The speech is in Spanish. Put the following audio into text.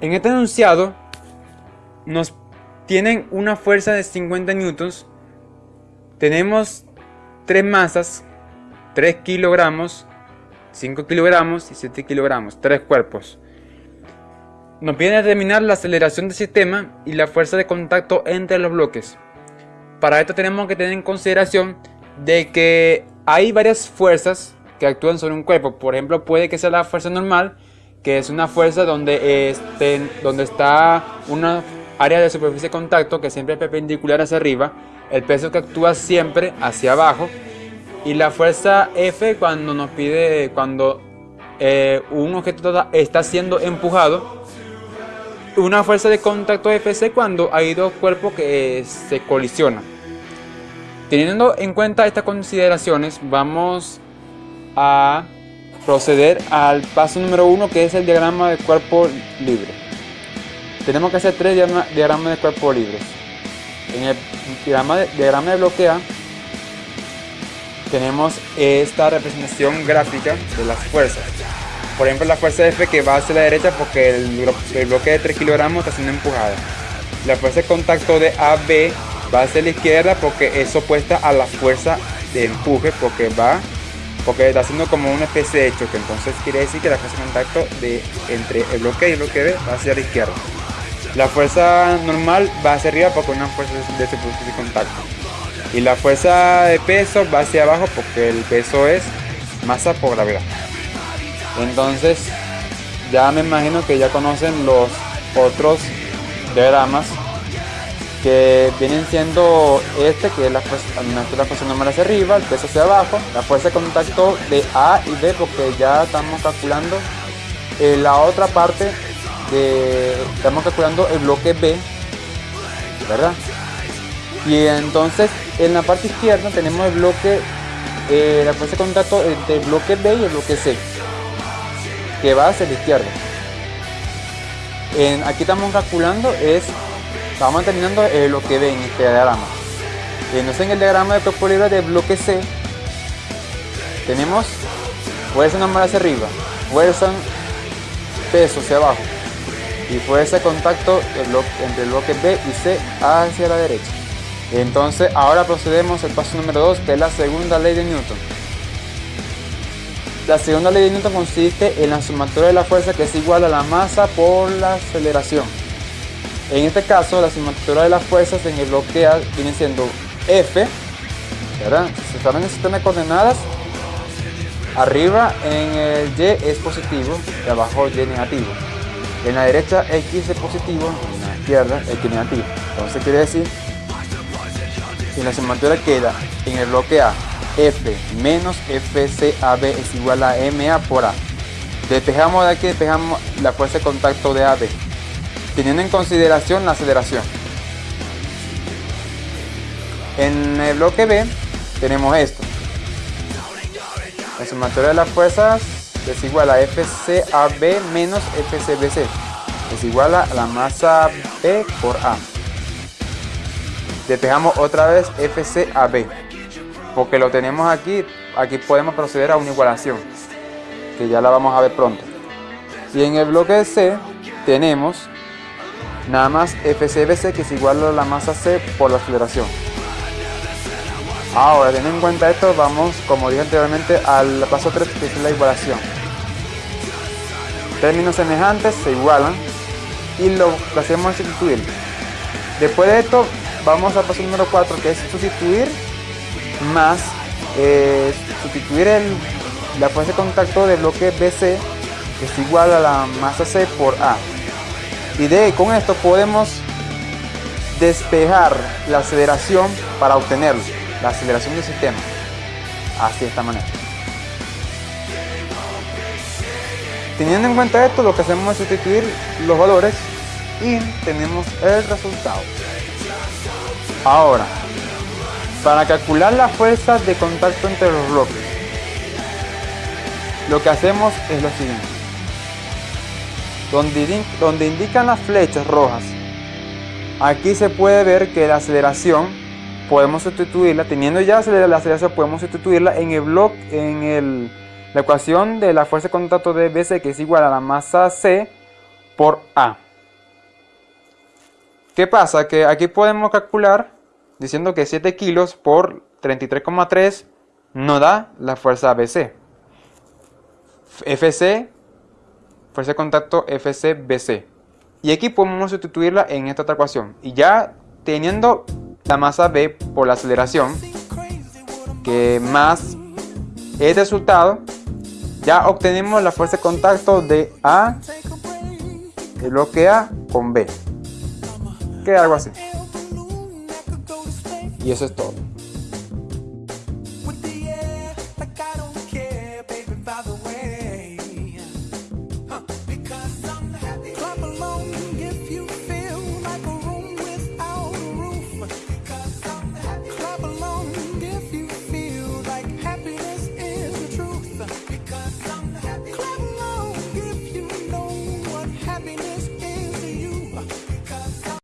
En este enunciado nos tienen una fuerza de 50 newtons. Tenemos tres masas, 3 kilogramos, 5 kilogramos y 7 kilogramos, tres cuerpos. Nos viene a determinar la aceleración del sistema y la fuerza de contacto entre los bloques. Para esto tenemos que tener en consideración de que hay varias fuerzas que actúan sobre un cuerpo. Por ejemplo, puede que sea la fuerza normal, que es una fuerza donde, este, donde está una área de superficie de contacto que siempre es perpendicular hacia arriba, el peso que actúa siempre hacia abajo y la fuerza F cuando nos pide cuando eh, un objeto está siendo empujado una fuerza de contacto FC cuando hay dos cuerpos que se colisionan. Teniendo en cuenta estas consideraciones vamos a proceder al paso número uno que es el diagrama de cuerpo libre tenemos que hacer tres diagramas de cuerpo libres. En el diagrama de, diagrama de bloque A tenemos esta representación gráfica de las fuerzas. Por ejemplo, la fuerza F que va hacia la derecha porque el, bloque de 3 kilogramos está siendo empujada. La fuerza de contacto de AB va hacia la izquierda porque es opuesta a la fuerza de empuje porque va porque está haciendo como una especie de choque entonces quiere decir que la fuerza de contacto de entre el bloque y el bloque B va hacia la izquierda la fuerza normal va hacia arriba porque una fuerza de superficie de contacto. Y la fuerza de peso va hacia abajo porque el peso es masa por gravedad. Entonces, ya me imagino que ya conocen los otros diagramas que vienen siendo este que es la fuerza, la fuerza normal hacia arriba, el peso hacia abajo, la fuerza de contacto de A y B porque ya estamos calculando eh, la otra parte estamos calculando el bloque B, ¿verdad? Y entonces en la parte izquierda tenemos el bloque, eh, la fuerza de contacto entre el bloque B y el bloque C, que va hacia la izquierda. En, aquí estamos calculando es, estamos terminando el bloque B en este diagrama. Entonces en el diagrama de cuerpo libre del bloque C tenemos fuerza normal hacia arriba, fuerza peso hacia abajo, y fue ese contacto entre el bloque B y C hacia la derecha. Entonces ahora procedemos al paso número 2 que es la segunda ley de Newton. La segunda ley de Newton consiste en la sumatoria de la fuerza que es igual a la masa por la aceleración. En este caso la sumatoria de las fuerzas en el bloque A viene siendo F, ¿verdad? Si están en el sistema de coordenadas, arriba en el Y es positivo y abajo Y negativo. En la derecha X es positivo, en la izquierda X negativo. Entonces quiere decir que la sumatoria queda en el bloque A F menos FCAB es igual a MA por A. Despejamos de aquí, despejamos la fuerza de contacto de AB, teniendo en consideración la aceleración. En el bloque B tenemos esto. La sumatoria de las fuerzas es igual a FCAB menos FCBC. Es igual a la masa B por A. Despejamos otra vez FCAB. Porque lo tenemos aquí, aquí podemos proceder a una igualación. Que ya la vamos a ver pronto. Y en el bloque C tenemos nada más FCBC que es igual a la masa C por la aceleración. Ahora, teniendo en cuenta esto, vamos, como dije anteriormente, al paso 3 que es la igualación. Términos semejantes se igualan y lo hacemos es sustituir. Después de esto, vamos al paso número 4 que es sustituir más eh, sustituir el, la fuerza de contacto del bloque BC que es igual a la masa C por A. Y de con esto podemos despejar la aceleración para obtenerlo la aceleración del sistema. Así de esta manera. Teniendo en cuenta esto, lo que hacemos es sustituir los valores y tenemos el resultado. Ahora, para calcular la fuerza de contacto entre los bloques, lo que hacemos es lo siguiente. Donde, indican las flechas rojas, aquí se puede ver que la aceleración podemos sustituirla, teniendo ya la aceleración, podemos sustituirla en el bloque, en el, la ecuación de la fuerza de contacto de BC, que es igual a la masa C por A. ¿Qué pasa? Que aquí podemos calcular diciendo que 7 kilos por 33,3 no da la fuerza ABC. FC, fuerza de contacto FCBC. Y aquí podemos sustituirla en esta otra ecuación. Y ya teniendo la masa B por la aceleración, que más el resultado, ya obtenemos la fuerza de contacto de A, el bloque A con B. Queda algo así. Y eso es todo.